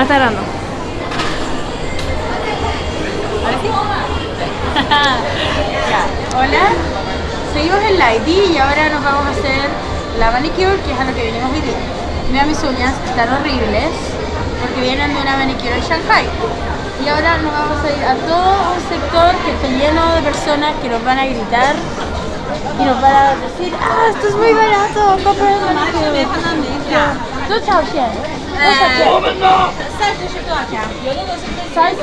Hola, seguimos en la ID y ahora nos vamos a hacer la manicure, que es a lo que vinimos hoy Mira mis uñas, están horribles, porque vienen de una manicure en Shanghai. Y ahora nos vamos a ir a todo un sector que está lleno de personas que nos van a gritar y nos van a decir ¡Ah, esto es muy barato! ¡Compra el manicure! 周朝贤，三十是多少钱？三十，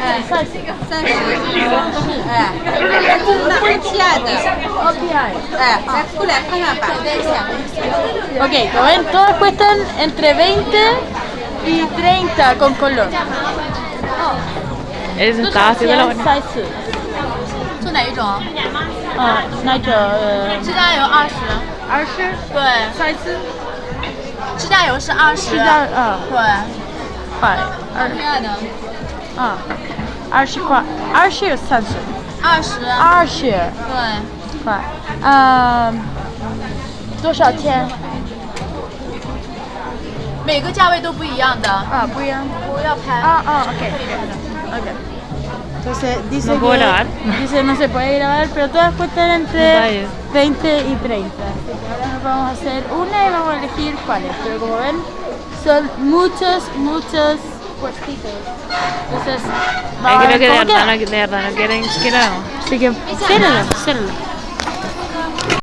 哎，三十，三十，哎，十，哎，五十，哎，五十，五十，哎，哎，五十，五十，哎，五十，五十，哎，哎，五十，五十，哎，五十，五十，哎，五十，五十，哎，五十，五十，哎，五十，五十，哎，五十，五十，哎，五十，五十，哎，十，五十，哎，五十，十，十，十，指甲油是二十，嗯，对，块，二十的，嗯，二十块，二十三十，二十，二十，对，快，嗯，多少钱？每个价位都不一样的，啊，不一样，不要拍，啊啊，OK，OK，No se puede l a no se puede lavar，pero todas u e e n e 20 y 30. Ahora nos vamos a hacer una y vamos a elegir cuáles pero como ven son muchos, muchos puestitos. Entonces, vamos que de verdad, no, de no quieren, Así que, cérralo, cérralo.